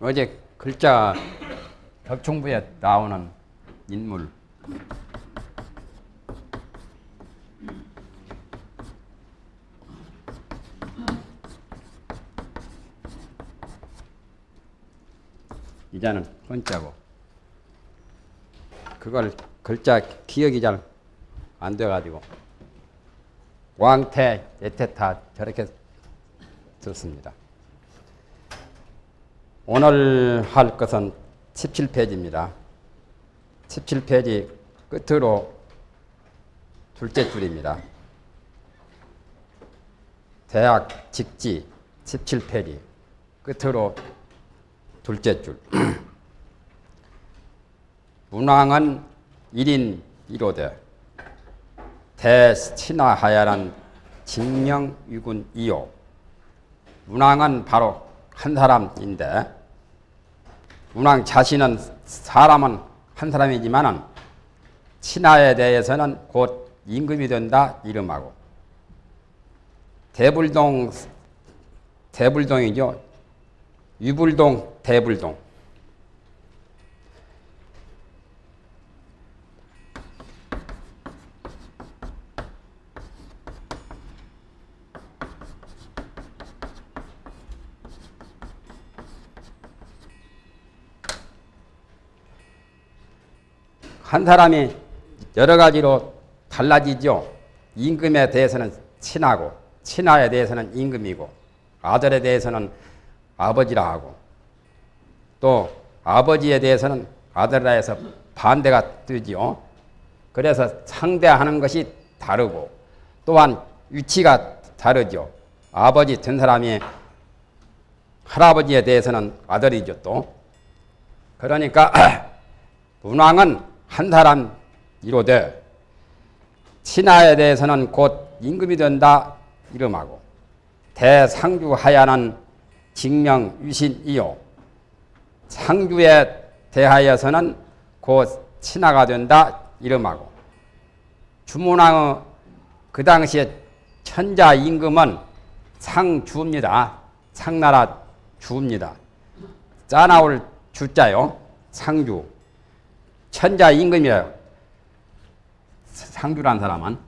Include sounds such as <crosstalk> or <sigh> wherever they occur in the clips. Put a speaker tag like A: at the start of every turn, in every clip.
A: 어제 글자 격충부에 나오는 인물 이자는 혼자고 그걸 글자 기억이 잘 안 돼가지고 왕태, 예태타 저렇게 썼습니다. 오늘 할 것은 17페이지입니다. 17페이지 끝으로 둘째 줄입니다. 대학 직지 17페이지 끝으로 둘째 줄. 문왕은 1인 1호대 대신하하야란 직명유군 2호 문왕은 바로 한 사람인데 문왕 자신은 사람은 한 사람이지만은 신하에 대해서는 곧 임금이 된다 이름하고 대불동 대불동이죠. 유불동 대불동 한 사람이 여러 가지로 달라지죠. 임금에 대해서는 친하고 친하에 대해서는 임금이고 아들에 대해서는 아버지라 하고 또 아버지에 대해서는 아들라 해서 반대가 뜨지요. 그래서 상대하는 것이 다르고 또한 위치가 다르죠. 아버지 된 사람이 할아버지에 대해서는 아들이죠 또. 그러니까 <clears throat> 문왕은 한 사람 이로되 신하에 대해서는 곧 임금이 된다 이름하고 대상주 하야는 직명 유신이요 상주에 대하여서는 곧 신하가 된다 이름하고 주문왕의 그 당시에 천자 임금은 상주입니다. 상나라 주입니다. 짜나올 주자요. 상주. 천자 임금이에요. 상주란 사람은.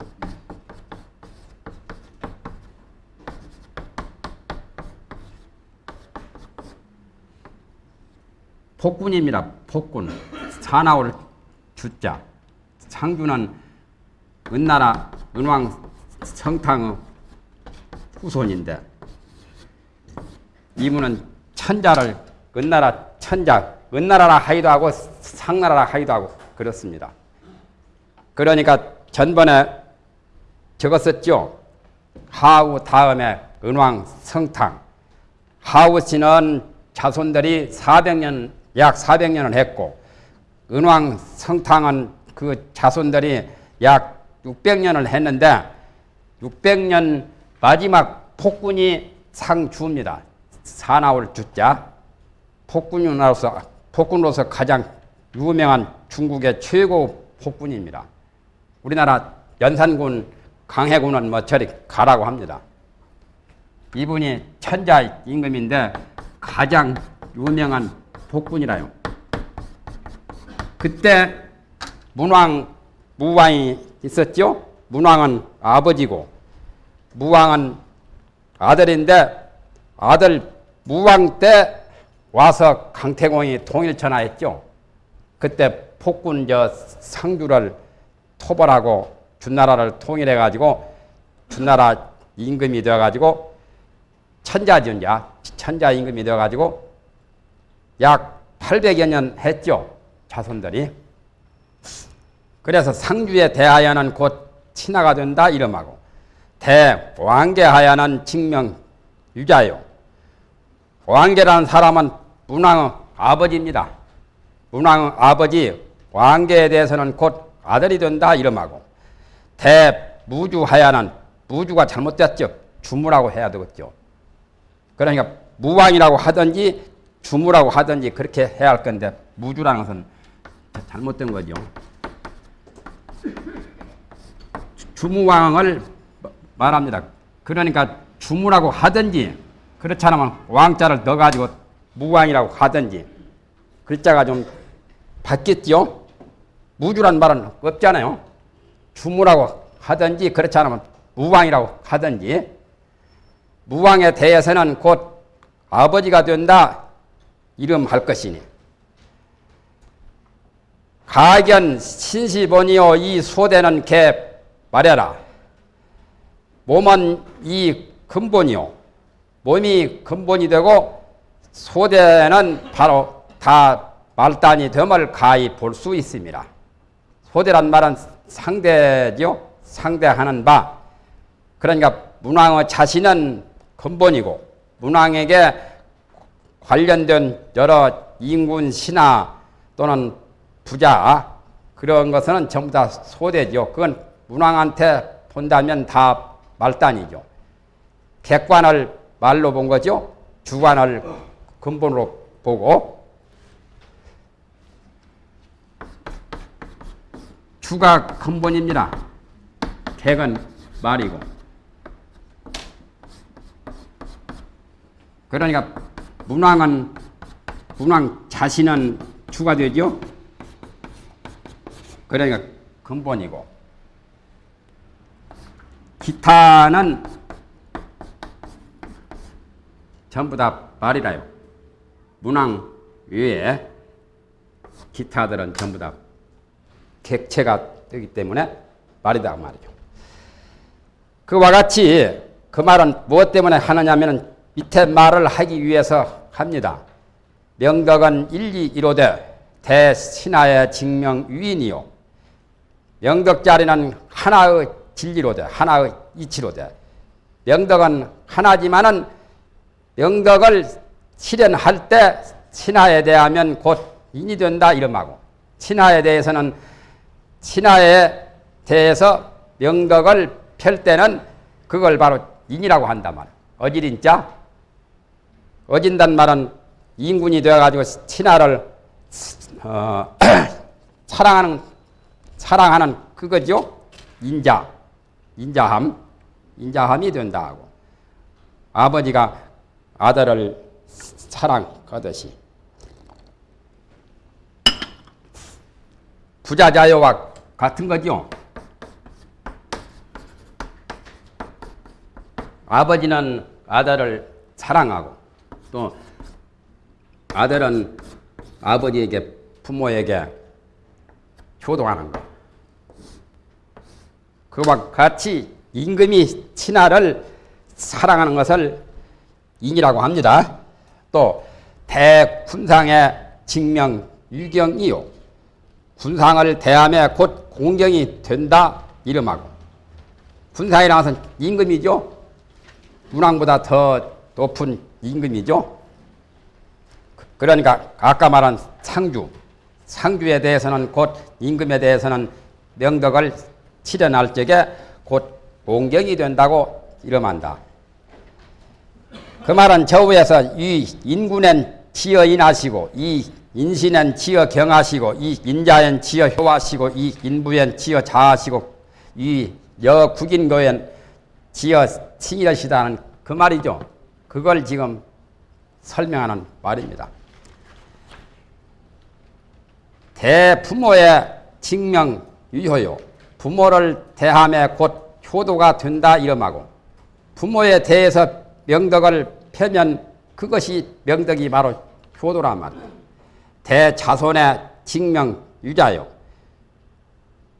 A: 폭군입니다. 폭군. 사나올 주자. 상주는 은나라 은왕 성탕의 후손인데 이분은 천자를 은나라 천자 은나라라 하기도 하고 상나라라 하기도 하고 그렇습니다. 그러니까 전번에 적었었죠. 하우 다음에 은왕 성탕. 하우 씨는 자손들이 400년 약 400년을 했고 은왕 성탕은 그 자손들이 약 600년을 했는데 600년 마지막 폭군이 상주입니다. 사나울 주자 폭군으로서 폭군으로서 가장 유명한 중국의 최고 폭군입니다. 우리나라 연산군 강해군은 뭐 저리 가라고 합니다. 이분이 천자 임금인데 가장 유명한 폭군이라요. 그때 문왕 무왕이 있었죠. 문왕은 아버지고 무왕은 아들인데 아들 무왕 때 와서 강태공이 통일천하했죠. 그때 폭군 저 상주를 토벌하고 준나라를 통일해 가지고 준나라 임금이 되어 가지고 천자전자 천자 임금이 되어 가지고 약 800여 년 했죠. 자손들이. 그래서 상주에 대하여는 곧 친하가 된다 이름하고 대왕계하여는 직명 유자요. 왕계라는 사람은 문왕의 아버지입니다. 문왕의 아버지 왕계에 대해서는 곧 아들이 된다 이름하고 대무주하여는 무주가 잘못됐죠. 주무라고 해야 되겠죠. 그러니까 무왕이라고 하든지 주무라고 하든지 그렇게 해야 할 건데 무주라는 것은 잘못된 거죠. 주무왕을 말합니다. 그러니까 주무라고 하든지 그렇지 않으면 왕자를 넣어가지고 무왕이라고 하든지 글자가 좀 바뀌었죠. 무주란 말은 없잖아요. 주무라고 하든지 그렇지 않으면 무왕이라고 하든지 무왕에 대해서는 곧 아버지가 된다 이름할 것이니 가견 신시본이요 이 소대는 개 말해라 몸은 이 근본이요 몸이 근본이 되고 소대는 바로 다 말단이 됨을 가히 볼 수 있습니다. 소대란 말은 상대죠. 상대하는 바. 그러니까 문왕의 자신은 근본이고 문왕에게 관련된 여러 인군 신하 또는 부자 그런 것은 전부 다 소대죠. 그건 문왕한테 본다면 다 말단이죠. 객관을 말로 본 거죠. 주관을 근본으로 보고 주가 근본입니다. 객은 말이고 그러니까 문왕은 문왕 자신은 주가 되죠. 그러니까 근본이고 기타는 전부 다 말이라요. 문왕 외에 기타들은 전부 다 객체가 되기 때문에 말이다 그 말이죠. 그와 같이 그 말은 무엇 때문에 하느냐면 밑에 말을 하기 위해서 합니다. 명덕은 일리 이로되 대신하의 증명 유인이요. 명덕 자리는 하나의 진리로되 하나의 이치로되 명덕은 하나지만은 명덕을 실현할 때 신하에 대하면 곧 인이 된다 이름하고 신하에 대해서는 신하에 대해서 명덕을 펼 때는 그걸 바로 인이라고 한단 말. 어질인자 어진단 말은 인군이 되어가지고 신하를 어, <clears throat> 사랑하는 사랑하는 그거죠. 인자 인자함 인자함이 된다 하고 아버지가 아들을 사랑하듯이 부자자요와 같은 거죠. 아버지는 아들을 사랑하고 또 아들은 아버지에게 부모에게 효도하는 것. 그와 같이 임금이 친아를 사랑하는 것을 인이라고 합니다. 또 대군상의 직명 유경이요. 군상을 대함에 곧 공경이 된다 이름하고 군상이라는 것은 임금이죠. 문왕보다 더 높은 임금이죠. 그러니까 아까 말한 상주, 상주에 대해서는 곧 임금에 대해서는 명덕을 치려날 적에 곧 공경이 된다고 이름한다. 그 말은 저위에서 이 인군엔 지어 인하시고 이 인신엔 지어 경하시고 이 인자엔 지어 효하시고 이 인부엔 지어 자하시고 이 여국인교엔 지어 친이시다는 그 말이죠. 그걸 지금 설명하는 말입니다. 대부모의 직명 유효요. 부모를 대함에 곧 효도가 된다 이름하고 부모에 대해서 명덕을 펴면 그것이 명덕이 바로 효도란 말이에요. 대자손의 직명 유자요.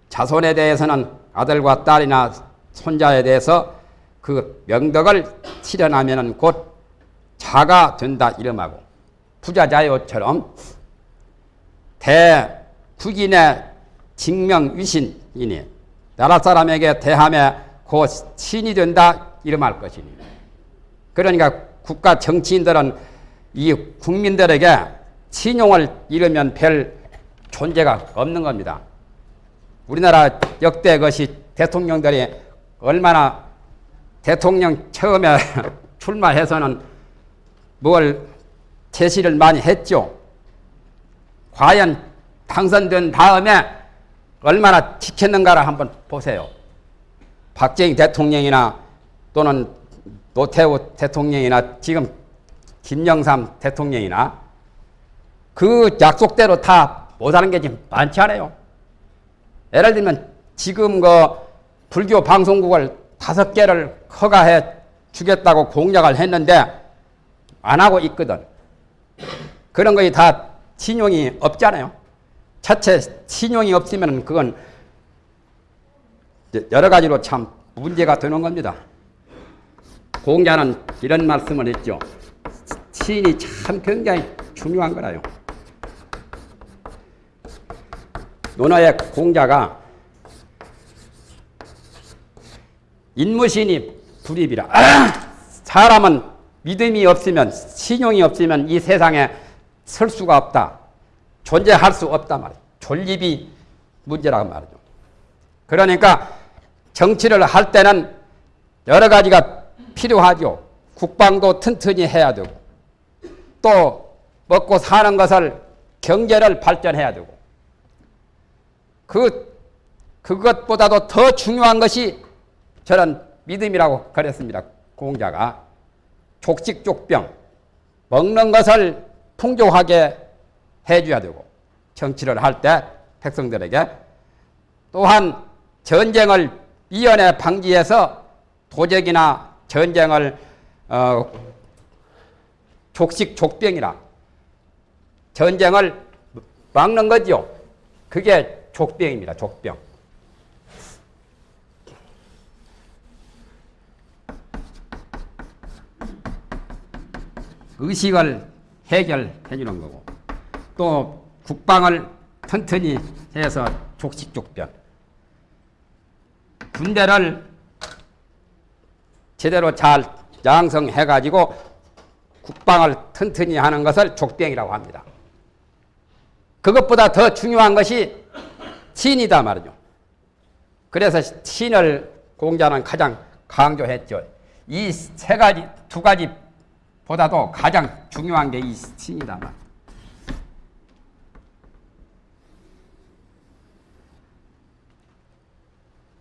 A: 자손에 대해서는 아들과 딸이나 손자에 대해서 그 명덕을 실현하면 곧 자가 된다 이름하고 부자자요처럼 대국인의 직명 위신이니 나라 사람에게 대함에 곧 신이 된다 이름할 것이니 그러니까 국가 정치인들은 이 국민들에게 신용을 잃으면 별 존재가 없는 겁니다. 우리나라 역대 것이 대통령들이 얼마나 대통령 처음에 <laughs> 출마해서는 뭘 제시를 많이 했죠. 과연 당선된 다음에 얼마나 지켰는가를 한번 보세요. 박정희 대통령이나 또는 노태우 대통령이나 지금 김영삼 대통령이나 그 약속대로 다 못하는 게 지금 많지 않아요. 예를 들면 지금 그 불교 방송국을 다섯 개를 허가해 주겠다고 공약을 했는데 안 하고 있거든. 그런 거에 다 신용이 없잖아요. 자체 신용이 없으면 그건 여러 가지로 참 문제가 되는 겁니다. 공자는 이런 말씀을 했죠. 신이 참 굉장히 중요한 거라요. 논어의 공자가 인무신이 불입이라. 아! <clears throat> 사람은 믿음이 없으면 신용이 없으면 이 세상에 설 수가 없다. 존재할 수 없다 말이죠. 존립이 문제라고 말이죠. 그러니까 정치를 할 때는 여러 가지가 필요하죠. 국방도 튼튼히 해야 되고 또 먹고 사는 것을 경제를 발전해야 되고 그 그것보다도 더 중요한 것이 저는 믿음이라고 그랬습니다. 공자가 족식족병 먹는 것을 풍족하게 해줘야 되고 정치를 할 때 백성들에게 또한 전쟁을 이연에 방지해서 도적이나 전쟁을 어, 족식 족병이라 전쟁을 막는 거죠. 그게 족병입니다. 족병. 의식을 해결해 주는 거고 또 국방을 튼튼히 해서 족식족변 군대를 제대로 잘 양성해 가지고 국방을 튼튼히 하는 것을 족병이라고 합니다. 그것보다 더 중요한 것이 신이다 말이죠. 그래서 신을 공자는 가장 강조했죠. 이 세 가지, 두 가지 보다도 가장 중요한 게 이 신이다 말.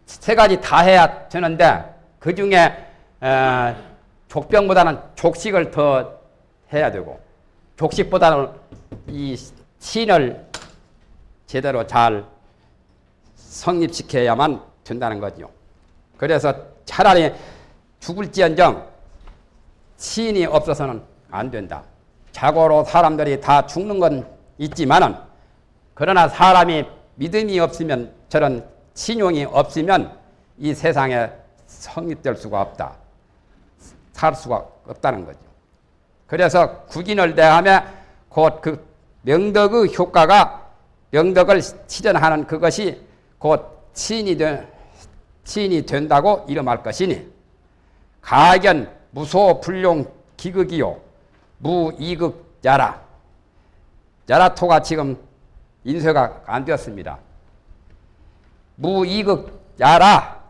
A: 세 가지 다 해야 되는데 그 중에 족병보다는 족식을 더 해야 되고 족식보다는 이 신을 제대로 잘 성립시켜야만 된다는 거죠. 그래서 차라리 죽을지언정 신이 없어서는 안 된다. 자고로 사람들이 다 죽는 건 있지만은 그러나 사람이 믿음이 없으면 저런 신용이 없으면 이 세상에 성립될 수가 없다. 살 수가 없다는 거죠. 그래서 국인을 대하며 곧 그 명덕의 효과가 명덕을 실현하는 그것이 곧 신이, 된, 신이 된다고 이름할 것이니 가견 무소 불용 기극이요 무이극 야라 야라토가 지금 인쇄가 안 되었습니다. 무이극 야라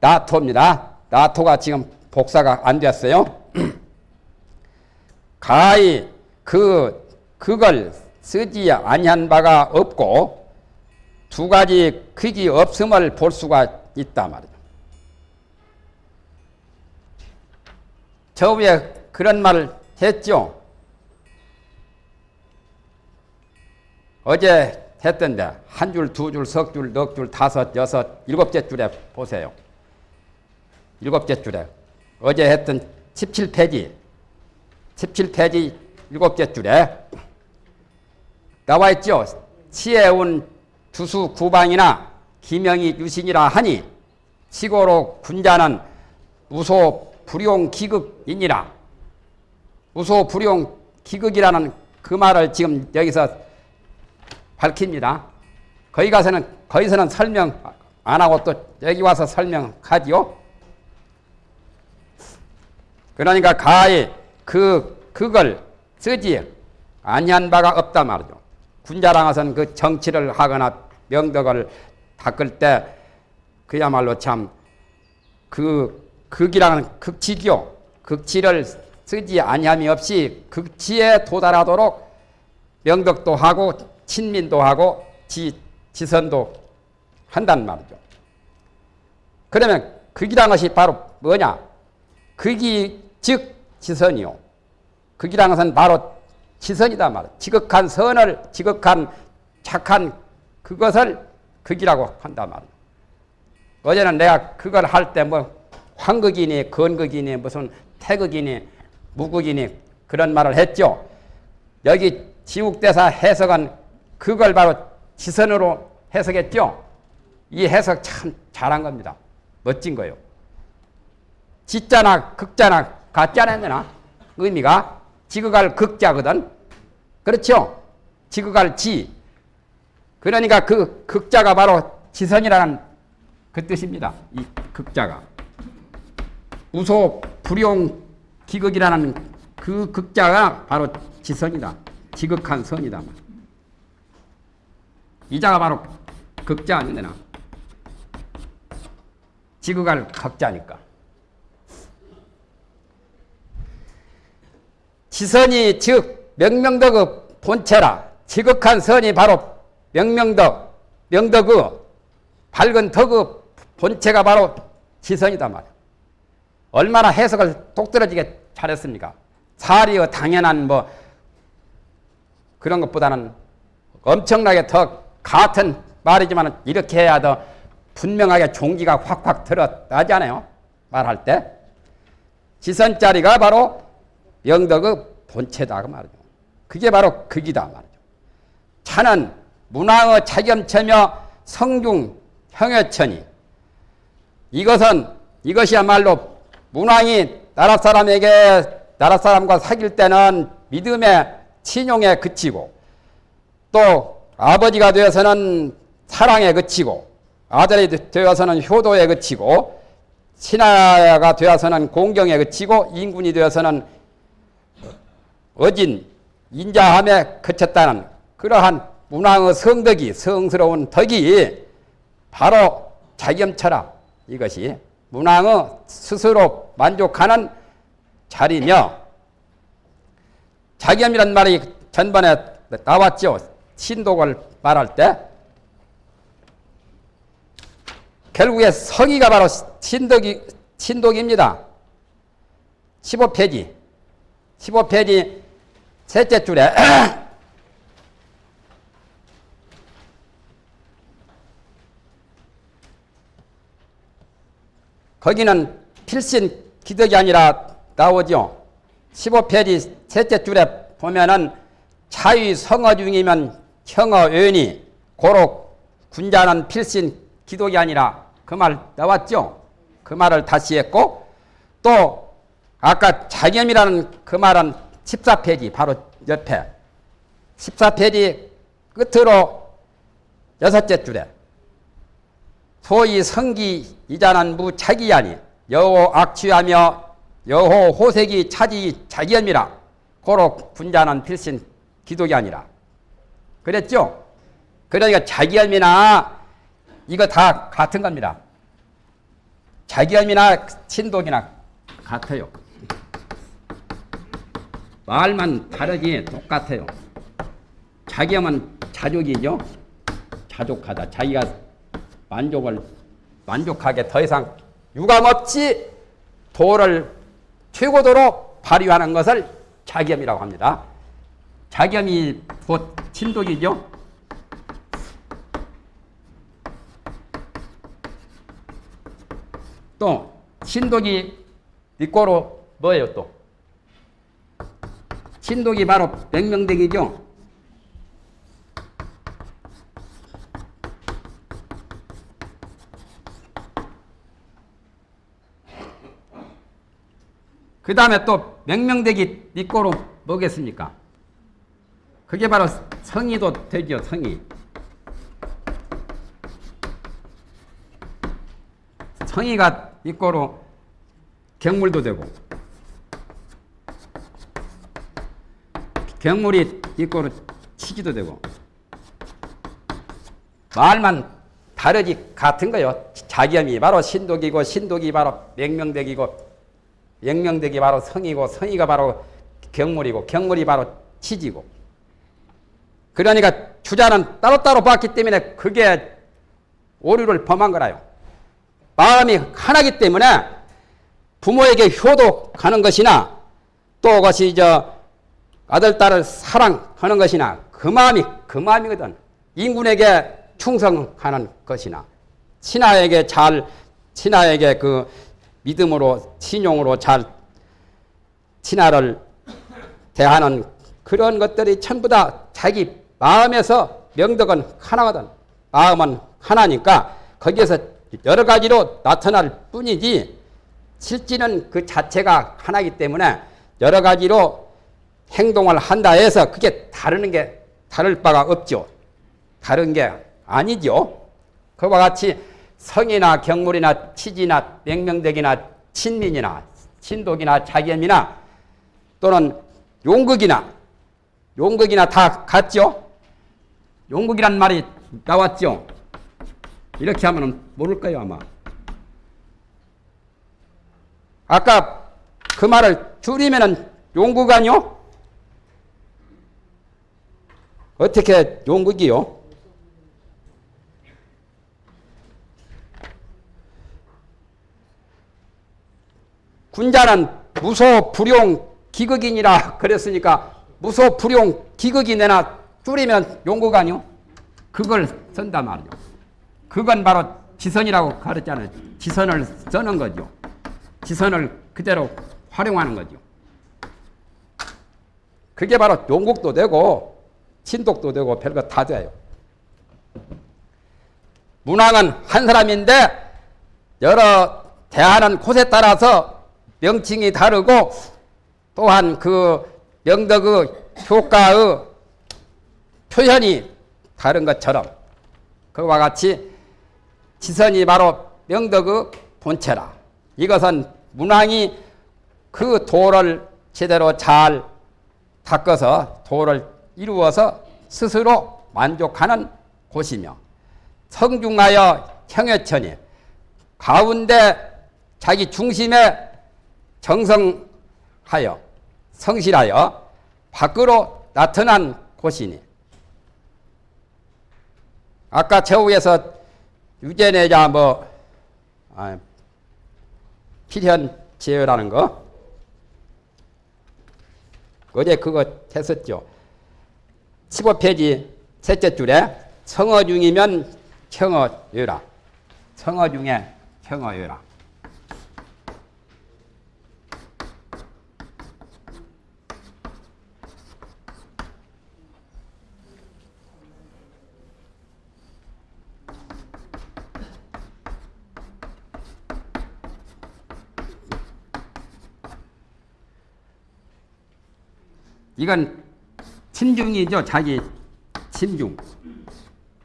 A: 나토입니다. 나토가 지금 복사가 안 됐어요. <clears throat> 가히 그 그걸 쓰지 아니한 바가 없고 두 가지 크기 없음을 볼 수가 있다 말이죠. 저 위에 그런 말을 했죠. 어제 했던데 한 줄, 두 줄, 석 줄, 넉 줄, 다섯, 여섯, 일곱째 줄에 보세요. 일곱째 줄에 어제 했던 17페이지 17페이지 일곱째 줄에 나와 있죠. 치해운 두수 구방이나 기명이 유신이라 하니 치고로 군자는 우소 불용 기극이니라. 우소 불용 기극이라는 그 말을 지금 여기서 밝힙니다. 거기 가서는 거기서는 설명 안 하고 또 여기 와서 설명하지요. 그러니까 가히 그 그걸 쓰지 아니한 바가 없다 말이죠. 군자랑에서는 그 정치를 하거나 명덕을 닦을 때 그야말로 참 그 극이라는 극치죠. 극치를 쓰지 아니함이 없이 극치에 도달하도록 명덕도 하고 친민도 하고 지, 지선도 한단 말이죠. 그러면 극이란 것이 바로 뭐냐? 극이 즉 지선이요. 극이라는 것은 바로 지선이다 말이야. 지극한 선을 지극한 착한 그것을 극이라고 한다 말이야. 어제는 내가 그걸 할 때 뭐 황극이니 건극이니 무슨 태극이니 무극이니 그런 말을 했죠. 여기 지국대사 해석은 그걸 바로 지선으로 해석했죠. 이 해석 참 잘한 겁니다. 멋진 거요. 지자나 극자나 같지 않았나? 의미가 지극할 극자거든. 그렇죠? 지극할 지. 그러니까 그 극자가 바로 지선이라는 그 뜻입니다. 이 극자가. 우소 불용 기극이라는 그 극자가 바로 지선이다. 지극한 선이다. 이자가 바로 극자 아니되나 지극할 극자니까. 지선이 즉 명명덕의 본체라 지극한 선이 바로 명명덕 명덕의 밝은 덕의 본체가 바로 지선이다 말이야. 얼마나 해석을 똑떨어지게 잘했습니까? 사리의 당연한 뭐 그런 것보다는 엄청나게 더 같은 말이지만 이렇게 해야 더 분명하게 종기가 확확 들어나지 않아요? 말할 때. 지선자리가 바로 영덕의 본체다 그 말이죠. 그게 바로 극이다 말이죠. 차는 문왕의 차겸체며 성중 형여천이 이것은 이것이야말로 문왕이 나라 사람에게 나라 사람과 사귈 때는 믿음의 친용에 그치고 또 아버지가 되어서는 사랑에 그치고 아들이 되어서는 효도에 그치고 신하가 되어서는 공경에 그치고 인군이 되어서는 어진 인자함에 그쳤다는 그러한 문왕의 성덕이 성스러운 덕이 바로 자겸처라 이것이 문왕의 스스로 만족하는 자리며 자겸이란 말이 전번에 나왔죠. 신독을 말할 때 결국에 성의가 바로 신독이, 신독입니다. 15페이지 15페이지 셋째 줄에 <clears throat> 거기는 필신 기덕이 아니라 나오죠. 15페이지 셋째 줄에 보면은 차위 성어 중이면 형어 의원이 고로 군자는 필신 기독이 아니라 그 말 나왔죠. 그 말을 다시 했고 또 아까 자겸이라는 그 말은 14페이지 바로 옆에 14페이지 끝으로 여섯째 줄에 소위 성기 이자는 무차기야니 여호 악취하며 여호 호색이 차지 자기염이라 고로 군자는 필신 기독이 아니라 그랬죠? 그러니까 자기염이나 이거 다 같은 겁니다. 자기염이나 신독이나 같아요. 말만 다르지 똑같아요. 자기염은 자족이죠. 자족하다. 자기가 만족을 만족하게 더 이상 유감 없이 도를 최고도로 발휘하는 것을 자겸이라고 합니다. 자겸이 곧 진독이죠. 또 신독이 뒷고로 뭐예요 또? 신독이 바로 백명대기죠. 그 다음에 또 명명대기 니꼬로 뭐겠습니까? 그게 바로 성의도 되죠, 성의. 성의가 니꼬로 경물도 되고, 경물이 니꼬로 치기도 되고, 말만 다르지 같은 거요. 자기염이 바로 신독이고, 신독이 바로 명명대기고, 영명덕이 바로 성이고 성이가 바로 경물이고 경물이 바로 치지고 그러니까 주자는 따로따로 봤기 때문에 그게 오류를 범한 거라요. 마음이 하나기 때문에 부모에게 효도하는 것이나 또 그것이 저 아들, 딸을 사랑하는 것이나 그 마음이 그 마음이거든. 인군에게 충성하는 것이나 친아에게 잘, 친아에게 그 믿음으로, 신용으로 잘 친아를 대하는 그런 것들이 전부 다 자기 마음에서 명덕은 하나거든. 마음은 하나니까 거기에서 여러 가지로 나타날 뿐이지 실질은 그 자체가 하나이기 때문에 여러 가지로 행동을 한다 해서 그게 다르는 게 다를 바가 없죠. 다른 게 아니죠. 그와 같이 성이나 경물이나 치지나 명명덕이나 친민이나 친독이나 자견이나 또는 용극이나 용극이나 다 같죠. 용극이란 말이 나왔죠. 이렇게 하면 모를 거예요 아마. 아까 그 말을 줄이면은 용극 아니요? 어떻게 용극이요? 군자는 무소 불용 기극이니라 그랬으니까 무소 불용 기극이 내나 줄이면 용극 아니요? 그걸 쓴단 말이죠. 그건 바로 지선이라고 가르쳤잖아요. 지선을 쓰는 거죠. 지선을 그대로 활용하는 거죠. 그게 바로 용국도 되고 친독도 되고 별거 다 돼요. 문왕은 한 사람인데 여러 대하는 곳에 따라서 명칭이 다르고 또한 그 명덕의 효과의 표현이 다른 것처럼 그와 같이 지선이 바로 명덕의 본체라. 이것은 문왕이 그 도를 제대로 잘 닦아서 도를 이루어서 스스로 만족하는 곳이며 성중하여 형여천이 가운데 자기 중심에 정성하여 성실하여 밖으로 나타난 곳이니 아까 최후에서 유전내자 뭐 아, 필현 제어라는 거 어제 그거 했었죠. 15페이지 셋째 줄에 성어 중이면 청어여라. 성어 중에 청어여라. 이건 친중이죠. 자기 친중.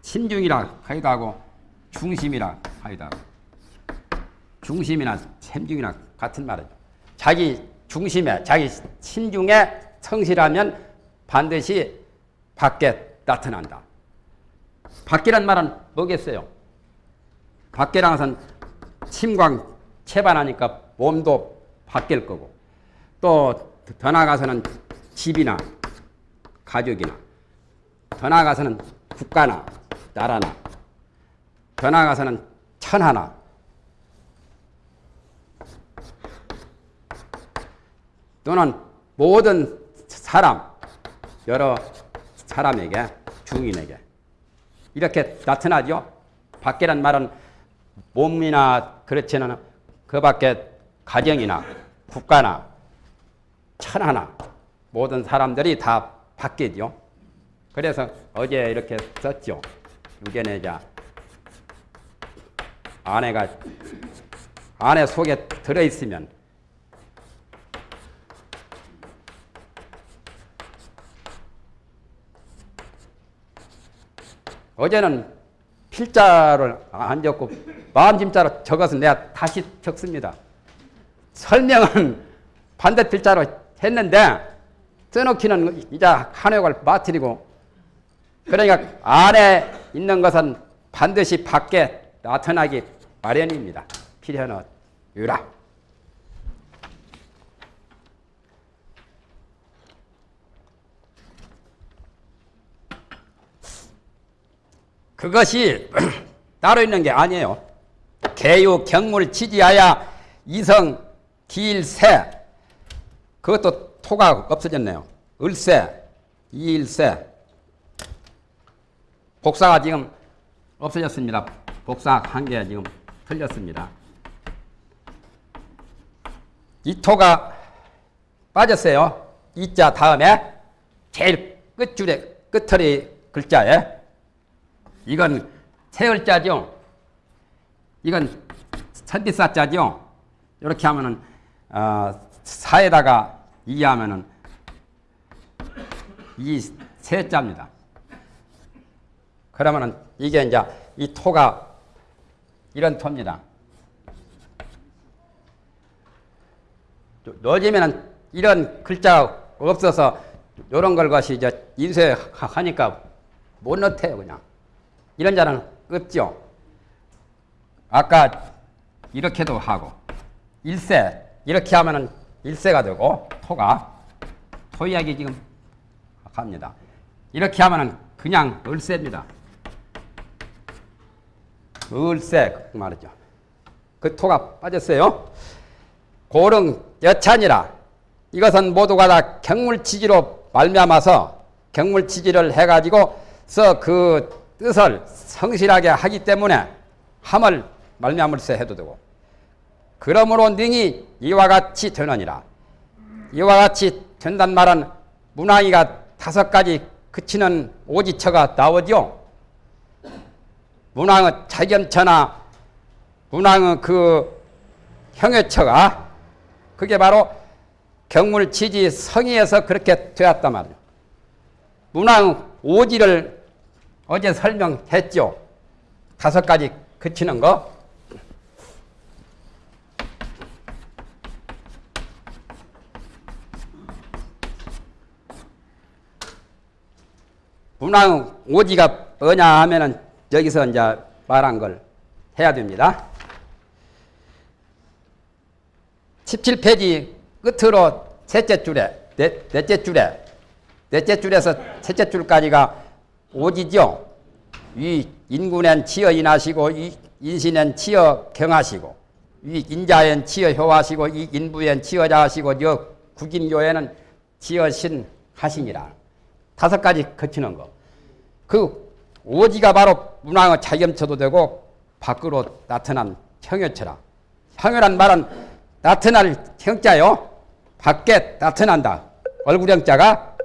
A: 친중이라 하기도 하고 중심이라 하기도 하고 중심이나 샘중이나 같은 말이죠. 자기 중심에 자기 친중에 성실하면 반드시 밖에 나타난다. 밖이란 말은 뭐겠어요? 밖이란 것은 침광 체반하니까 몸도 바뀔 거고 또 더 나아가서는 집이나 가족이나 더 나아가서는 국가나 나라나 더 나아가서는 천하나 또는 모든 사람 여러 사람에게 중인에게 이렇게 나타나죠. 밖에란 말은 몸이나 그렇지는 그 밖에 가정이나 국가나 천하나 모든 사람들이 다 바뀌죠. 그래서 어제 이렇게 썼죠. 유견내자 아내가 아내 속에 들어있으면 어제는 필자를 안 적고 마음짐자로 적어서 내가 다시 적습니다. 설명은 반대 필자로 했는데 써놓기는 이제 한옥을 빠뜨리고 그러니까 안에 있는 것은 반드시 밖에 나타나기 마련입니다. 필요는 유라. 그것이 <clears throat> 따로 있는 게 아니에요. 개유 경물 지지하야 이성 길새 그것도 토가 없어졌네요. 을세, 이일세. 복사가 지금 없어졌습니다. 복사 한 개 지금 틀렸습니다. 이 토가 빠졌어요. 이자 다음에 제일 끝줄에 끝털이 글자에 이건 세을자죠. 이건 천디사자죠. 이렇게 하면은 어, 사에다가 이하면은 이 세자입니다. 그러면은 이게 이제 이 토가 이런 토입니다. 넣어지면은 이런 글자가 없어서 이런 걸 것이 이제 인쇄하니까 못 넣대요 그냥 이런 자는 없죠. 아까 이렇게도 하고 일세 이렇게 하면은 일세가 되고 토가 토 이야기 지금 합니다. 이렇게 하면은 그냥 을세입니다. 을세 그 말이죠. 그 토가 빠졌어요. 고릉 여찬이라 이것은 모두가 다 경물치지로 말미암아서 경물치지를 해가지고 서 그 뜻을 성실하게 하기 때문에 함을 말미암을세 해도 되고 그러므로 능이 이와 같이 되느니라 이와 같이 된단 말은 문항이가 다섯 가지 그치는 오지처가 나오죠 문항의 자견처나 문항의 그 형해처가 그게 바로 경물치지 성의에서 그렇게 되었단 말이에요. 문항 오지를 어제 설명했죠. 다섯 가지 그치는 거. 문항 오지가 뭐냐 하면은 여기서 이제 말한 걸 해야 됩니다. 17페이지 끝으로 셋째 줄에 넷, 넷째 줄에 넷째 줄에서 셋째 줄까지가 오지죠. 이 인군엔 치어 인하시고 이 인신엔 치어 경하시고 이 인자엔 치어 효하시고 이 인부엔 치어 자하시고 여 국인교에는 치어 신 하시니라. 다섯 가지 거치는 거. 그 오지가 바로 문왕의 자겸처도 되고 밖으로 나타난 형여처라. 형여란 말은 나타날 형자요. 밖에 나타난다. 얼굴 형자가